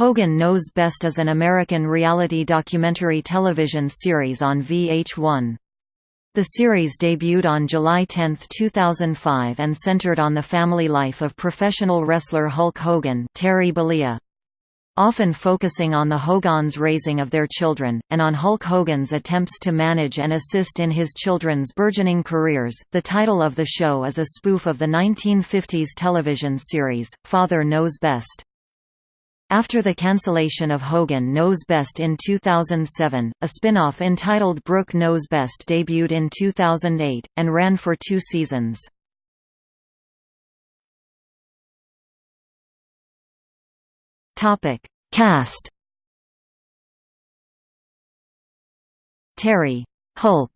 Hogan Knows Best is an American reality documentary television series on VH1. The series debuted on July 10, 2005 and centered on the family life of professional wrestler Hulk Hogan Terry Bollea. Often focusing on the Hogans' raising of their children, and on Hulk Hogan's attempts to manage and assist in his children's burgeoning careers, the title of the show is a spoof of the 1950s television series, Father Knows Best. After the cancellation of Hogan Knows Best in 2007, a spin-off entitled Brooke Knows Best debuted in 2008, and ran for two seasons. Cast. Terry Hulk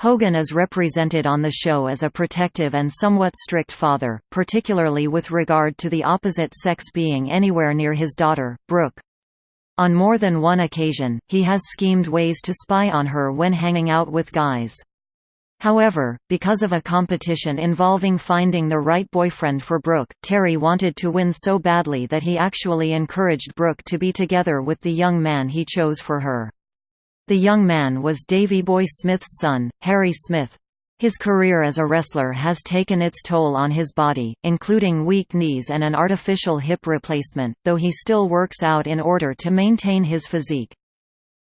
Hogan is represented on the show as a protective and somewhat strict father, particularly with regard to the opposite sex being anywhere near his daughter, Brooke. On more than one occasion, he has schemed ways to spy on her when hanging out with guys. However, because of a competition involving finding the right boyfriend for Brooke, Terry wanted to win so badly that he actually encouraged Brooke to be together with the young man he chose for her. The young man was Davy Boy Smith's son, Harry Smith. His career as a wrestler has taken its toll on his body, including weak knees and an artificial hip replacement, though he still works out in order to maintain his physique.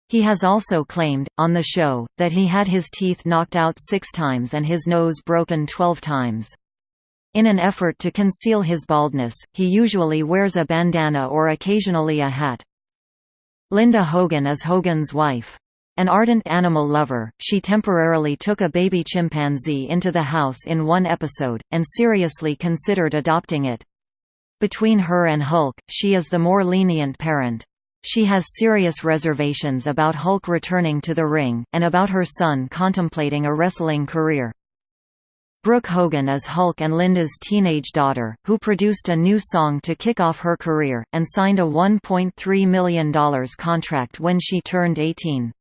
He has also claimed, on the show, that he had his teeth knocked out six times and his nose broken twelve times. In an effort to conceal his baldness, he usually wears a bandana or occasionally a hat. Linda Hogan is Hogan's wife. An ardent animal lover, she temporarily took a baby chimpanzee into the house in one episode, and seriously considered adopting it. Between her and Hulk, she is the more lenient parent. She has serious reservations about Hulk returning to the ring, and about her son contemplating a wrestling career. Brooke Hogan is Hulk and Linda's teenage daughter, who produced a new song to kick off her career, and signed a $1.3 million contract when she turned 18.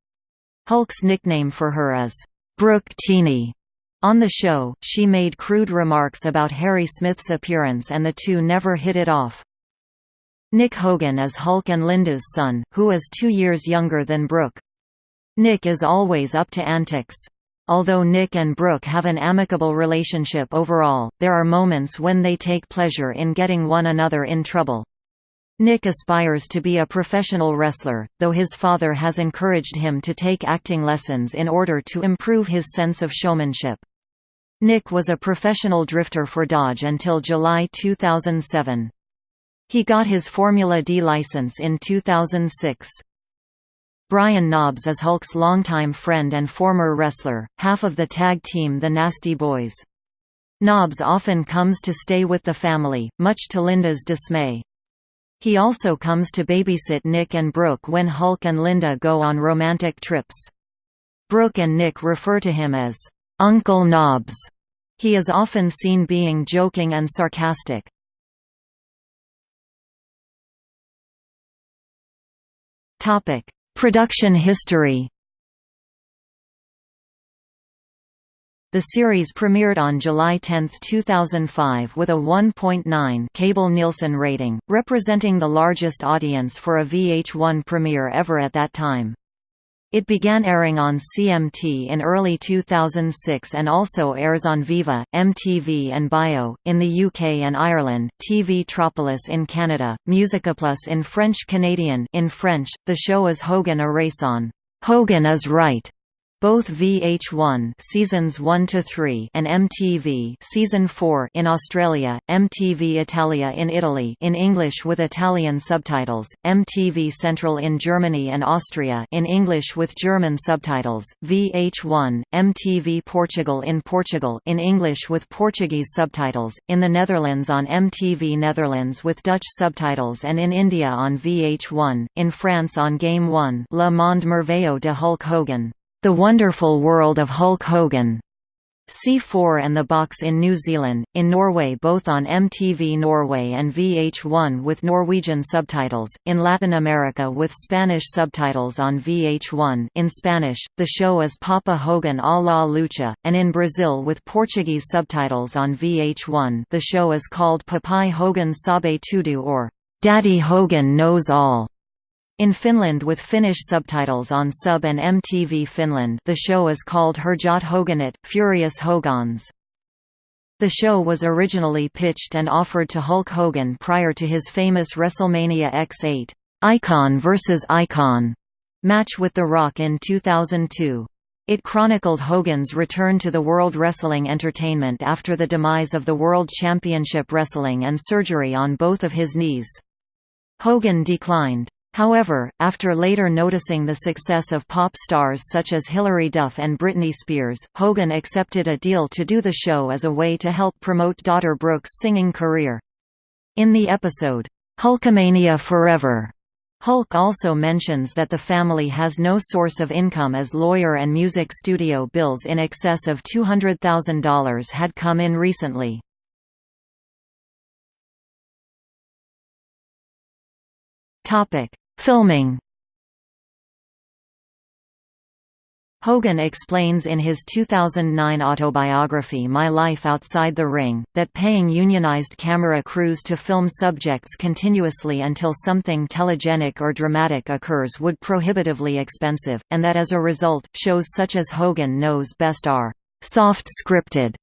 Hulk's nickname for her is, Brooke Teeny. On the show, she made crude remarks about Harry Smith's appearance and the two never hit it off. Nick Hogan is Hulk and Linda's son, who is two years younger than Brooke. Nick is always up to antics. Although Nick and Brooke have an amicable relationship overall, there are moments when they take pleasure in getting one another in trouble. Nick aspires to be a professional wrestler, though his father has encouraged him to take acting lessons in order to improve his sense of showmanship. Nick was a professional drifter for Dodge until July 2007. He got his Formula D license in 2006. Brian Knobbs is Hulk's longtime friend and former wrestler, half of the tag team The Nasty Boys. Knobbs often comes to stay with the family, much to Linda's dismay. He also comes to babysit Nick and Brooke when Hulk and Linda go on romantic trips. Brooke and Nick refer to him as, "'Uncle Knobbs'. He is often seen being joking and sarcastic. Production history The series premiered on July 10, 2005 with a 1.9 cable Nielsen rating, representing the largest audience for a VH1 premiere ever at that time. It began airing on CMT in early 2006 and also airs on Viva, MTV and Bio, in the UK and Ireland, TV Tropolis in Canada, MusiquePlus in French Canadian in French, the show is Hogan a raison Hogan is Right both VH1 seasons 1 to 3 and MTV season 4 in Australia, MTV Italia in Italy in English with Italian subtitles, MTV Central in Germany and Austria in English with German subtitles, VH1, MTV Portugal in Portugal in English with Portuguese subtitles, in the Netherlands on MTV Netherlands with Dutch subtitles and in India on VH1, in France on Game 1 Le Monde Merveilleux de Hulk Hogan. The Wonderful World of Hulk Hogan. C4 and The Box in New Zealand, in Norway both on MTV Norway and VH1 with Norwegian subtitles, in Latin America with Spanish subtitles on VH1 in Spanish, the show is Papa Hogan a la Lucha, and in Brazil with Portuguese subtitles on VH1 the show is called Papai Hogan Sabe Tudo or Daddy Hogan Knows All. In Finland with Finnish subtitles on Sub and MTV Finland the show is called Hurjat Hoganit, Furious Hogans. The show was originally pitched and offered to Hulk Hogan prior to his famous WrestleMania X8, Icon vs. Icon match with The Rock in 2002. It chronicled Hogan's return to the World Wrestling Entertainment after the demise of the World Championship Wrestling and surgery on both of his knees. Hogan declined. However, after later noticing the success of pop stars such as Hilary Duff and Britney Spears, Hogan accepted a deal to do the show as a way to help promote daughter Brooke's singing career. In the episode, Hulkamania Forever, Hulk also mentions that the family has no source of income as lawyer and music studio bills in excess of $200,000 had come in recently. Filming. Hogan explains in his 2009 autobiography My Life Outside the Ring, that paying unionized camera crews to film subjects continuously until something telegenic or dramatic occurs would prohibitively expensive, and that as a result, shows such as Hogan Knows Best are «soft-scripted»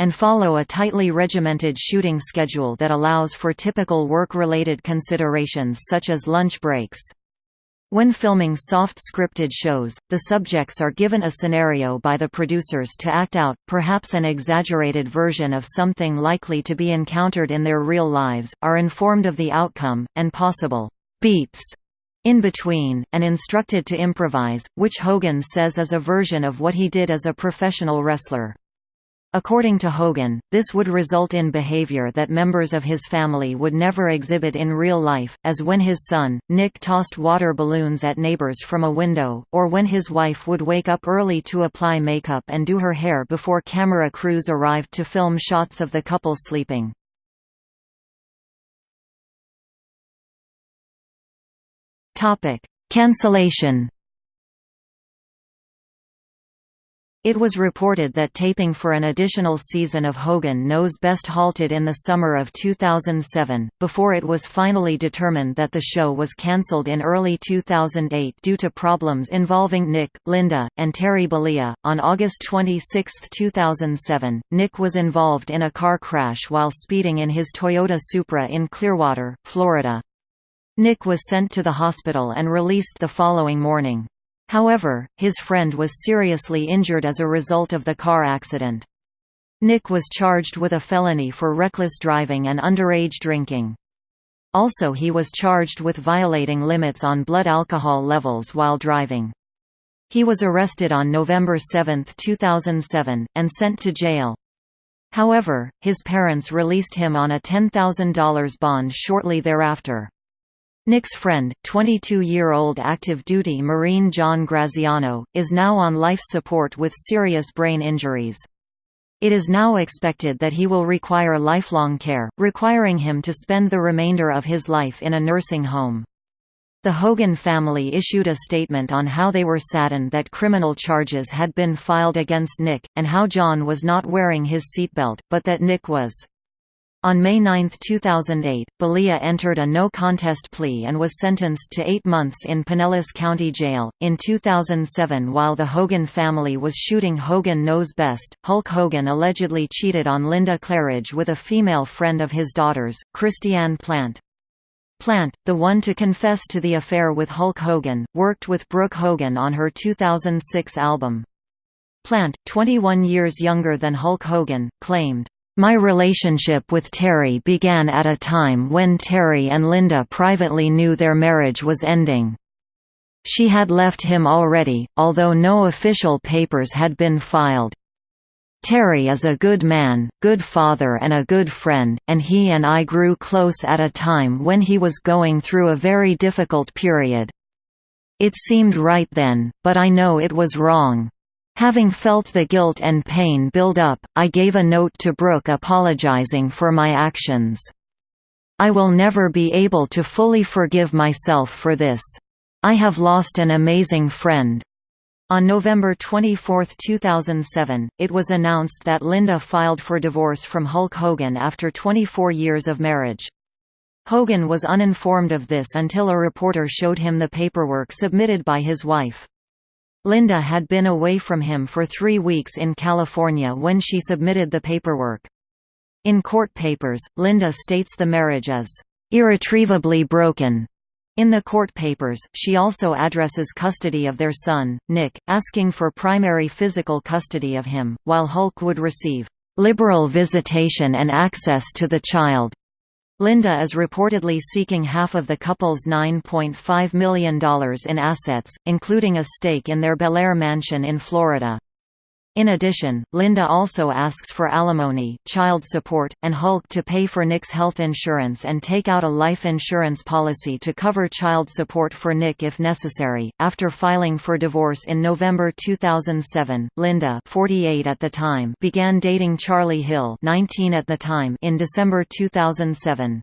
and follow a tightly regimented shooting schedule that allows for typical work-related considerations such as lunch breaks. When filming soft scripted shows, the subjects are given a scenario by the producers to act out, perhaps an exaggerated version of something likely to be encountered in their real lives, are informed of the outcome, and possible beats in between, and instructed to improvise, which Hogan says is a version of what he did as a professional wrestler. According to Hogan, this would result in behavior that members of his family would never exhibit in real life, as when his son, Nick tossed water balloons at neighbors from a window, or when his wife would wake up early to apply makeup and do her hair before camera crews arrived to film shots of the couple sleeping. Cancellation It was reported that taping for an additional season of Hogan Knows Best halted in the summer of 2007, before it was finally determined that the show was cancelled in early 2008 due to problems involving Nick, Linda, and Terry Bollea. On August 26, 2007, Nick was involved in a car crash while speeding in his Toyota Supra in Clearwater, Florida. Nick was sent to the hospital and released the following morning. However, his friend was seriously injured as a result of the car accident. Nick was charged with a felony for reckless driving and underage drinking. Also he was charged with violating limits on blood alcohol levels while driving. He was arrested on November 7, 2007, and sent to jail. However, his parents released him on a $10,000 bond shortly thereafter. Nick's friend, 22-year-old active duty Marine John Graziano, is now on life support with serious brain injuries. It is now expected that he will require lifelong care, requiring him to spend the remainder of his life in a nursing home. The Hogan family issued a statement on how they were saddened that criminal charges had been filed against Nick, and how John was not wearing his seatbelt, but that Nick was on May 9, 2008, Bollea entered a no-contest plea and was sentenced to eight months in Pinellas County Jail. In 2007 while the Hogan family was shooting Hogan Knows Best, Hulk Hogan allegedly cheated on Linda Claridge with a female friend of his daughter's, Christiane Plante. Plante, the one to confess to the affair with Hulk Hogan, worked with Brooke Hogan on her 2006 album. Plante, 21 years younger than Hulk Hogan, claimed, my relationship with Terry began at a time when Terry and Linda privately knew their marriage was ending. She had left him already, although no official papers had been filed. Terry is a good man, good father and a good friend, and he and I grew close at a time when he was going through a very difficult period. It seemed right then, but I know it was wrong. Having felt the guilt and pain build up, I gave a note to Brooke apologizing for my actions. I will never be able to fully forgive myself for this. I have lost an amazing friend. On November 24, 2007, it was announced that Linda filed for divorce from Hulk Hogan after 24 years of marriage. Hogan was uninformed of this until a reporter showed him the paperwork submitted by his wife. Linda had been away from him for three weeks in California when she submitted the paperwork. In court papers, Linda states the marriage is irretrievably broken. In the court papers, she also addresses custody of their son, Nick, asking for primary physical custody of him, while Hulk would receive liberal visitation and access to the child. Linda is reportedly seeking half of the couple's $9.5 million in assets, including a stake in their Belleair mansion in Florida. In addition, Linda also asks for alimony, child support, and Hulk to pay for Nick's health insurance and take out a life insurance policy to cover child support for Nick if necessary. After filing for divorce in November 2007, Linda, 48 at the time, began dating Charlie Hill, 19 at the time, in December 2007.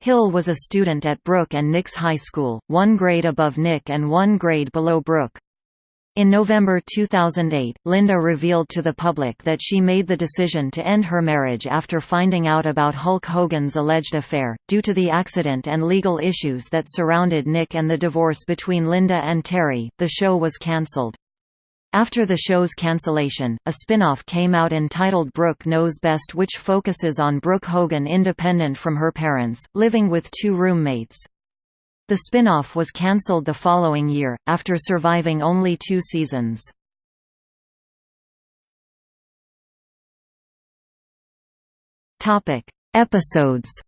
Hill was a student at Brooke and Nick's high school, one grade above Nick and one grade below Brooke. In November 2008, Linda revealed to the public that she made the decision to end her marriage after finding out about Hulk Hogan's alleged affair, due to the accident and legal issues that surrounded Nick and the divorce between Linda and Terry. The show was cancelled. After the show's cancellation, a spin-off came out entitled Brooke Knows Best which focuses on Brooke Hogan independent from her parents, living with two roommates. The spin-off was cancelled the following year, after surviving only two seasons. Episodes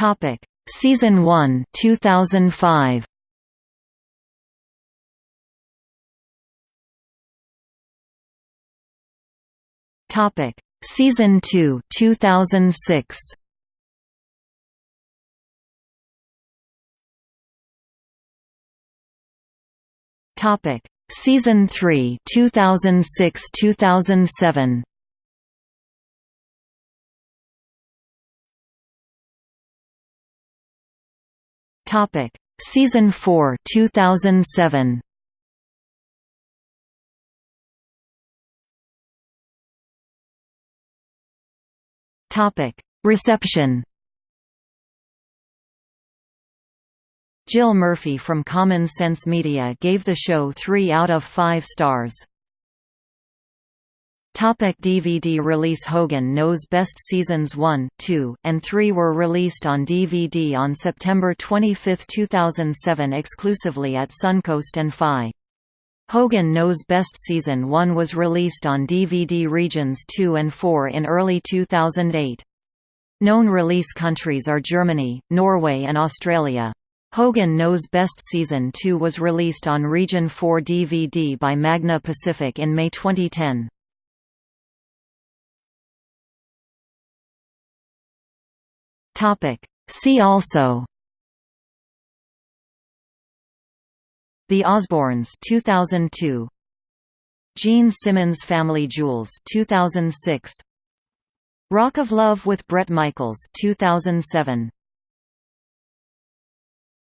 Topic: Season 1, 2005. Topic: Season 2 2006 Topic. Season 3 2006-2007 Topic. Season 4 2007 Topic: Reception. Jill Murphy from Common Sense Media gave the show 3 out of 5 stars. Topic DVD release Hogan Knows Best Seasons 1, 2, and 3 were released on DVD on September 25, 2007 exclusively at Suncoast and FYE. Hogan Knows Best Season 1 was released on DVD regions 2 and 4 in early 2008. Known release countries are Germany, Norway and Australia. Hogan Knows Best Season 2 was released on Region 4 DVD by Magna Pacific in May 2010. See also The Osbournes 2002 Gene Simmons Family Jewels 2006 Rock of Love with Bret Michaels 2007